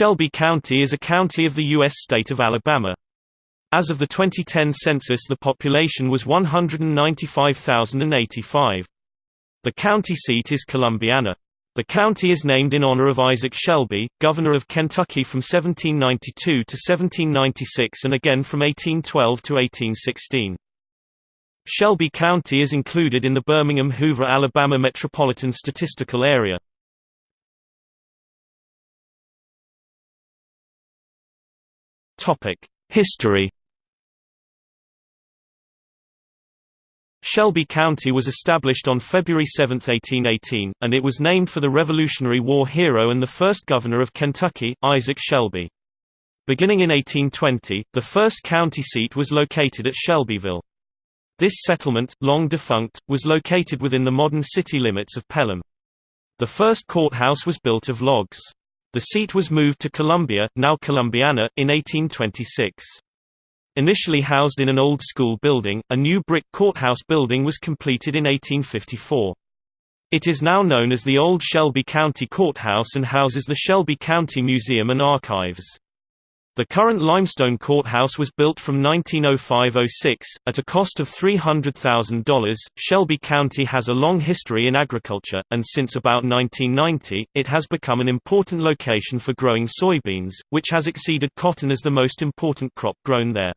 Shelby County is a county of the U.S. state of Alabama. As of the 2010 census the population was 195,085. The county seat is Columbiana. The county is named in honor of Isaac Shelby, governor of Kentucky from 1792 to 1796 and again from 1812 to 1816. Shelby County is included in the Birmingham-Hoover, Alabama Metropolitan Statistical Area. History Shelby County was established on February 7, 1818, and it was named for the Revolutionary War hero and the first governor of Kentucky, Isaac Shelby. Beginning in 1820, the first county seat was located at Shelbyville. This settlement, long defunct, was located within the modern city limits of Pelham. The first courthouse was built of logs. The seat was moved to Columbia, now Columbiana, in 1826. Initially housed in an old school building, a new brick courthouse building was completed in 1854. It is now known as the Old Shelby County Courthouse and houses the Shelby County Museum and Archives. The current limestone courthouse was built from 1905–06, at a cost of $300,000. Shelby County has a long history in agriculture, and since about 1990, it has become an important location for growing soybeans, which has exceeded cotton as the most important crop grown there.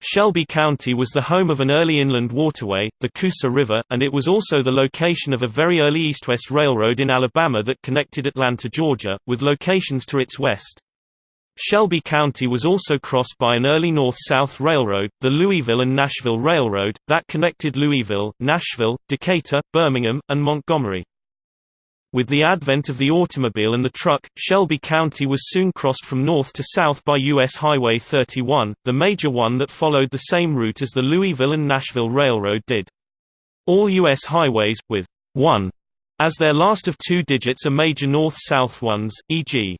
Shelby County was the home of an early inland waterway, the Coosa River, and it was also the location of a very early east-west railroad in Alabama that connected Atlanta, Georgia, with locations to its west. Shelby County was also crossed by an early north-south railroad, the Louisville and Nashville Railroad, that connected Louisville, Nashville, Decatur, Birmingham, and Montgomery. With the advent of the automobile and the truck, Shelby County was soon crossed from north to south by U.S. Highway 31, the major one that followed the same route as the Louisville and Nashville Railroad did. All U.S. highways, with 1 as their last of two digits are major north-south ones, e.g.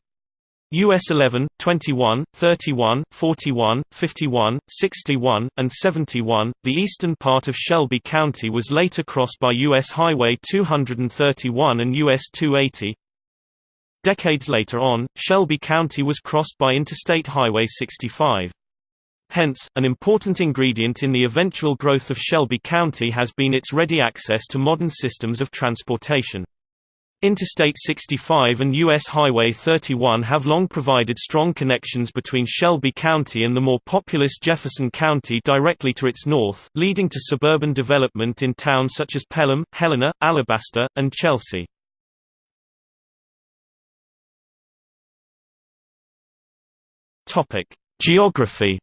US 11, 21, 31, 41, 51, 61, and 71. The eastern part of Shelby County was later crossed by US Highway 231 and US 280. Decades later on, Shelby County was crossed by Interstate Highway 65. Hence, an important ingredient in the eventual growth of Shelby County has been its ready access to modern systems of transportation. Interstate 65 and U.S. Highway 31 have long provided strong connections between Shelby County and the more populous Jefferson County directly to its north, leading to suburban development in towns such as Pelham, Helena, Alabaster, and Chelsea. Geography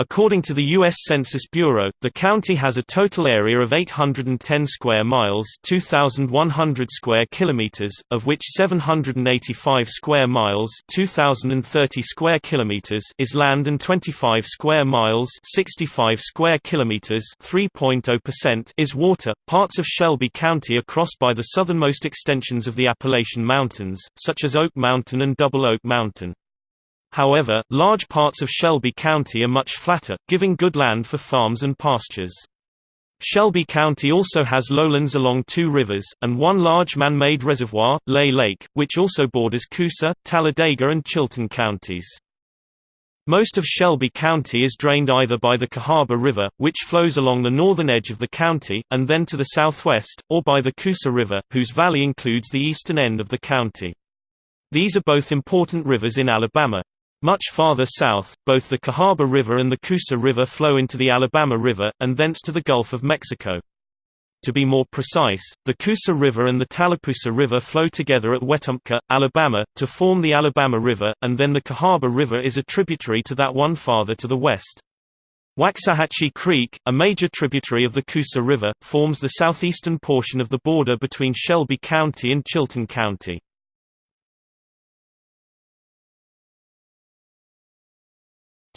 According to the U.S. Census Bureau, the county has a total area of 810 square miles 2,100 square kilometers, of which 785 square miles 2,030 square kilometers is land and 25 square miles 65 square kilometers 3.0% is water. Parts of Shelby County are crossed by the southernmost extensions of the Appalachian Mountains, such as Oak Mountain and Double Oak Mountain. However, large parts of Shelby County are much flatter, giving good land for farms and pastures. Shelby County also has lowlands along two rivers, and one large man-made reservoir, Lay Lake, which also borders Coosa, Talladega and Chilton counties. Most of Shelby County is drained either by the Cahaba River, which flows along the northern edge of the county, and then to the southwest, or by the Coosa River, whose valley includes the eastern end of the county. These are both important rivers in Alabama. Much farther south, both the Cahaba River and the Coosa River flow into the Alabama River, and thence to the Gulf of Mexico. To be more precise, the Coosa River and the Tallapoosa River flow together at Wetumpka, Alabama, to form the Alabama River, and then the Cahaba River is a tributary to that one farther to the west. Waxahachie Creek, a major tributary of the Coosa River, forms the southeastern portion of the border between Shelby County and Chilton County.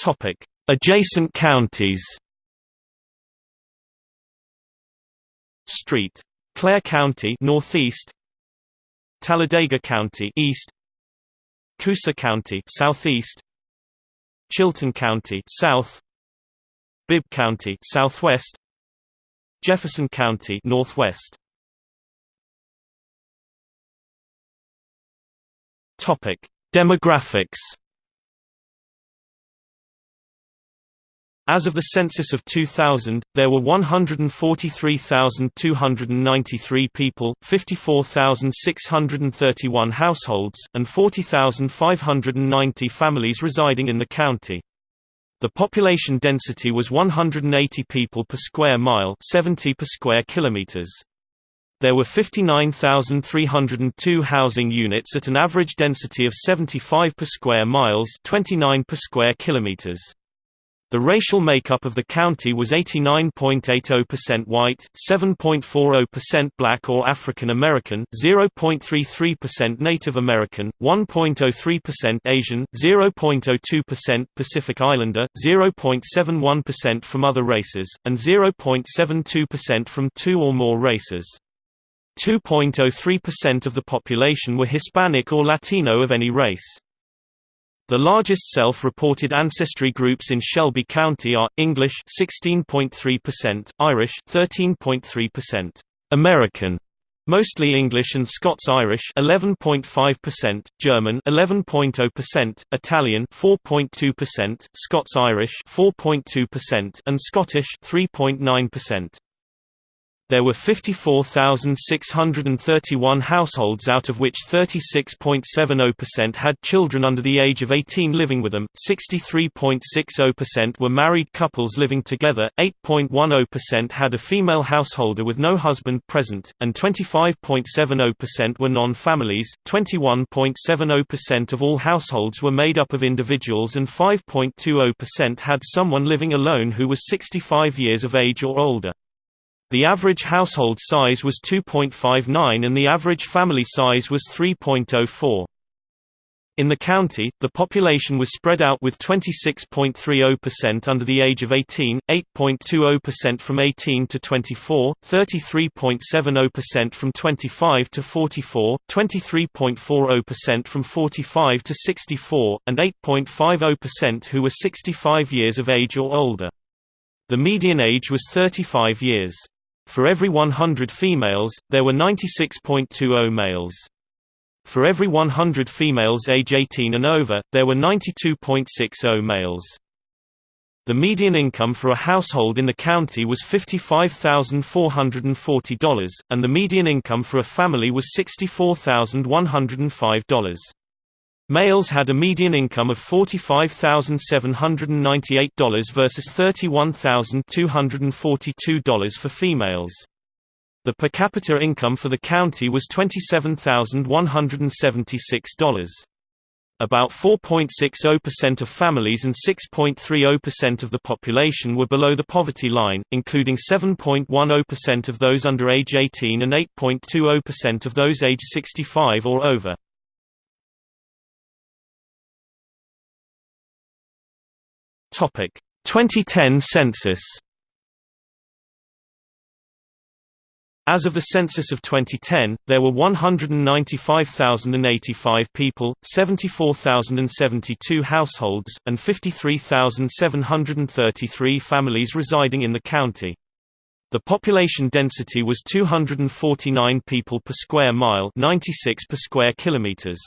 Topic: Adjacent counties. Street. Clair County northeast. Talladega County east. Coosa County southeast. Chilton County south. Bibb County southwest. Jefferson County northwest. Demographics As of the census of 2000, there were 143,293 people, 54,631 households, and 40,590 families residing in the county. The population density was 180 people per square mile 70 per square kilometers. There were 59,302 housing units at an average density of 75 per square miles 29 per square kilometers. The racial makeup of the county was 89.80% white, 7.40% black or African American, 0.33% Native American, 1.03% Asian, 0.02% Pacific Islander, 0.71% from other races, and 0.72% from two or more races. 2.03% of the population were Hispanic or Latino of any race. The largest self-reported ancestry groups in Shelby County are English 16.3%, Irish 13.3%, American mostly English and Scots-Irish 11.5%, German 11.0%, Italian 4.2%, Scots-Irish 4.2%, and Scottish 3.9%. There were 54,631 households out of which 36.70% had children under the age of 18 living with them, 63.60% were married couples living together, 8.10% had a female householder with no husband present, and 25.70% were non-families, 21.70% of all households were made up of individuals and 5.20% had someone living alone who was 65 years of age or older. The average household size was 2.59 and the average family size was 3.04. In the county, the population was spread out with 26.30% under the age of 18, 8.20% from 18 to 24, 33.70% from 25 to 44, 23.40% from 45 to 64, and 8.50% who were 65 years of age or older. The median age was 35 years. For every 100 females, there were 96.20 males. For every 100 females age 18 and over, there were 92.60 males. The median income for a household in the county was $55,440, and the median income for a family was $64,105. Males had a median income of $45,798 versus $31,242 for females. The per capita income for the county was $27,176. About 4.60% of families and 6.30% of the population were below the poverty line, including 7.10% of those under age 18 and 8.20% of those age 65 or over. Topic 2010 census As of the census of 2010, there were 195,085 people, 74,072 households, and 53,733 families residing in the county. The population density was 249 people per square mile 96 per square kilometers.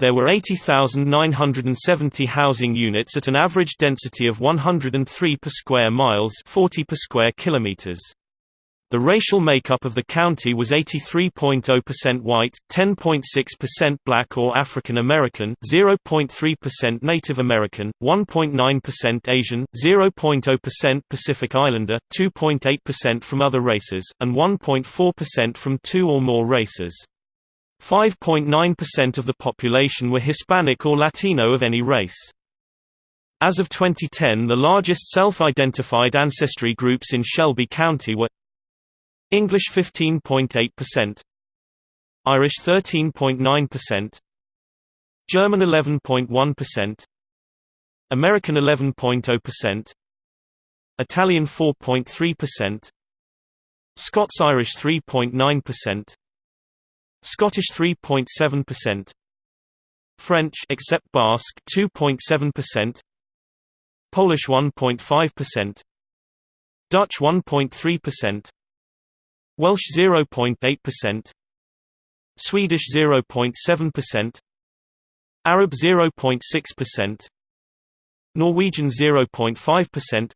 There were 80,970 housing units at an average density of 103 per square miles 40 per square kilometers. The racial makeup of the county was 83.0% white, 10.6% black or African American, 0.3% Native American, 1.9% Asian, 0.0% Pacific Islander, 2.8% from other races, and 1.4% from two or more races. 5.9% of the population were Hispanic or Latino of any race. As of 2010 the largest self-identified ancestry groups in Shelby County were English 15.8%, Irish 13.9%, German 11.1%, American 11.0%, Italian 4.3%, Scots-Irish 3.9%, Scottish 3.7%, French except Basque 2.7%, Polish 1.5%, Dutch 1.3%, Welsh 0.8%, Swedish 0.7%, Arab 0.6%, Norwegian 0.5%,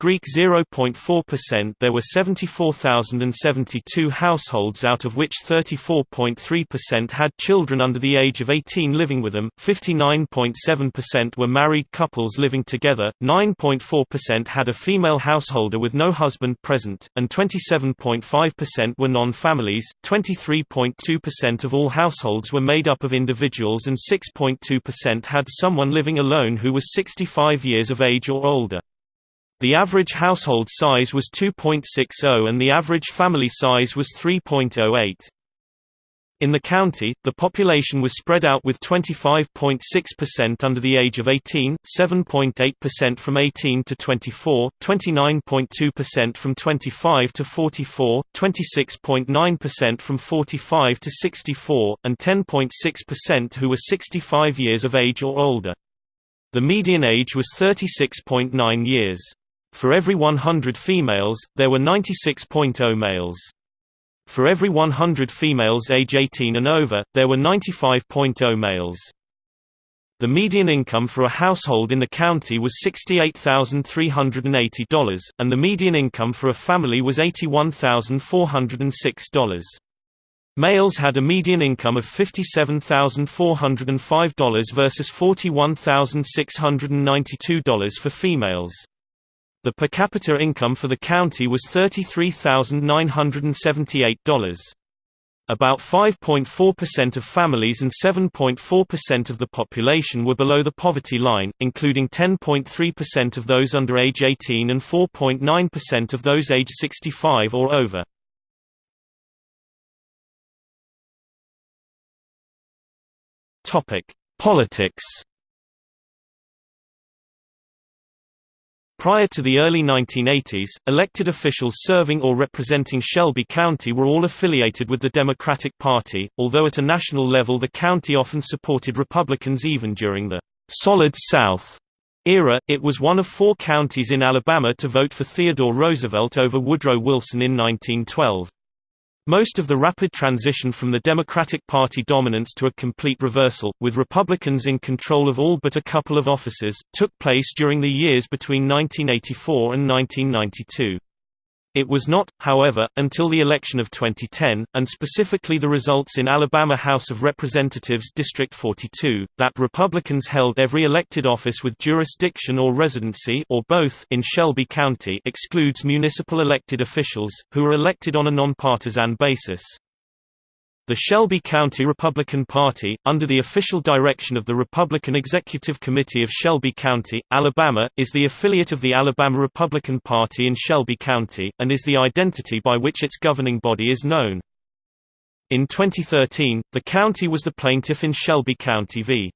Greek 0.4% There were 74,072 households out of which 34.3% had children under the age of 18 living with them, 59.7% were married couples living together, 9.4% had a female householder with no husband present, and 27.5% were non-families, 23.2% of all households were made up of individuals and 6.2% had someone living alone who was 65 years of age or older. The average household size was 2.60 and the average family size was 3.08. In the county, the population was spread out with 25.6% under the age of 18, 7.8% from 18 to 24, 29.2% from 25 to 44, 26.9% from 45 to 64, and 10.6% who were 65 years of age or older. The median age was 36.9 years. For every 100 females, there were 96.0 males. For every 100 females age 18 and over, there were 95.0 males. The median income for a household in the county was $68,380, and the median income for a family was $81,406. Males had a median income of $57,405 versus $41,692 for females. The per capita income for the county was $33,978. About 5.4% of families and 7.4% of the population were below the poverty line, including 10.3% of those under age 18 and 4.9% of those age 65 or over. Politics Prior to the early 1980s, elected officials serving or representing Shelby County were all affiliated with the Democratic Party, although at a national level the county often supported Republicans even during the «Solid South» era. It was one of four counties in Alabama to vote for Theodore Roosevelt over Woodrow Wilson in 1912. Most of the rapid transition from the Democratic Party dominance to a complete reversal, with Republicans in control of all but a couple of offices, took place during the years between 1984 and 1992. It was not, however, until the election of 2010, and specifically the results in Alabama House of Representatives District 42, that Republicans held every elected office with jurisdiction or residency or both in Shelby County excludes municipal elected officials, who are elected on a nonpartisan basis. The Shelby County Republican Party, under the official direction of the Republican Executive Committee of Shelby County, Alabama, is the affiliate of the Alabama Republican Party in Shelby County, and is the identity by which its governing body is known. In 2013, the county was the plaintiff in Shelby County v.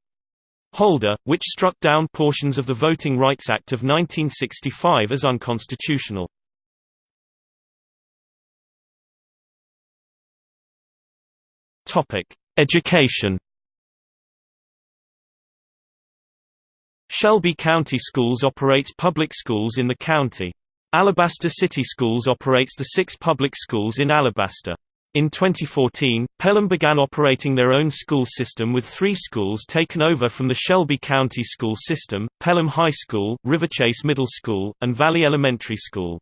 Holder, which struck down portions of the Voting Rights Act of 1965 as unconstitutional. Education. Shelby County Schools operates public schools in the county. Alabaster City Schools operates the six public schools in Alabaster. In 2014, Pelham began operating their own school system with three schools taken over from the Shelby County school system, Pelham High School, Riverchase Middle School, and Valley Elementary School.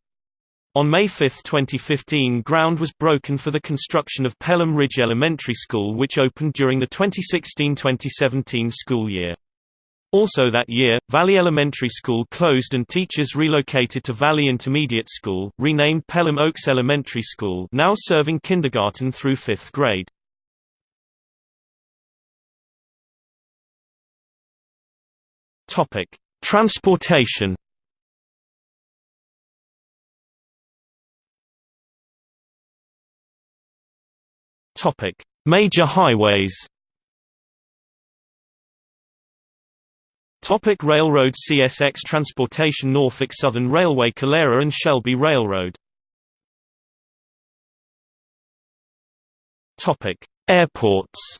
On May 5, 2015 ground was broken for the construction of Pelham Ridge Elementary School which opened during the 2016-2017 school year. Also that year, Valley Elementary School closed and teachers relocated to Valley Intermediate School, renamed Pelham Oaks Elementary School now serving kindergarten through 5th grade. Transportation Topic: Major highways. Topic Railroad CSX Transportation Norfolk Southern Railway Calera and Shelby Railroad. Topic. Airports.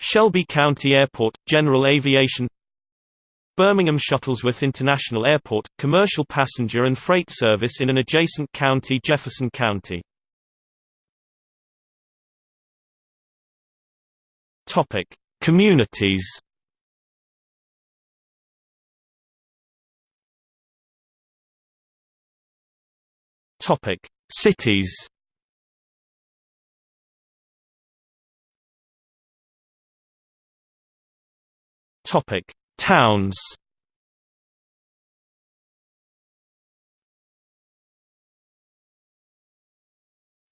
Shelby County Airport, General Aviation Birmingham Shuttlesworth International Airport, commercial passenger and freight service in an adjacent county Jefferson County Communities. Cities. Topic: Towns.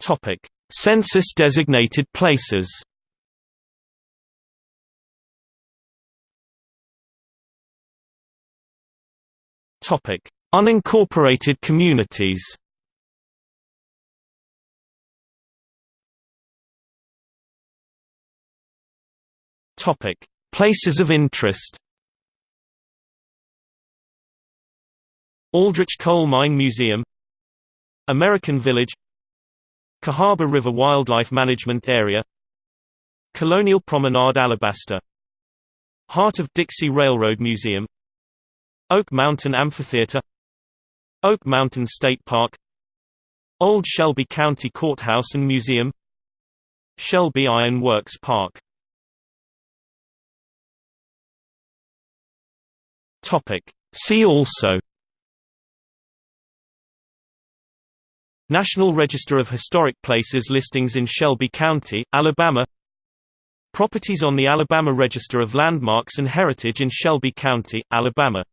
Topic: Census designated places. Topic: Unincorporated communities. Topic: Places of interest. Aldrich Coal Mine Museum American Village Cahaba River Wildlife Management Area Colonial Promenade Alabaster Heart of Dixie Railroad Museum Oak Mountain Amphitheater Oak Mountain State Park Old Shelby County Courthouse and Museum Shelby Iron Works Park. See also National Register of Historic Places listings in Shelby County, Alabama. Properties on the Alabama Register of Landmarks and Heritage in Shelby County, Alabama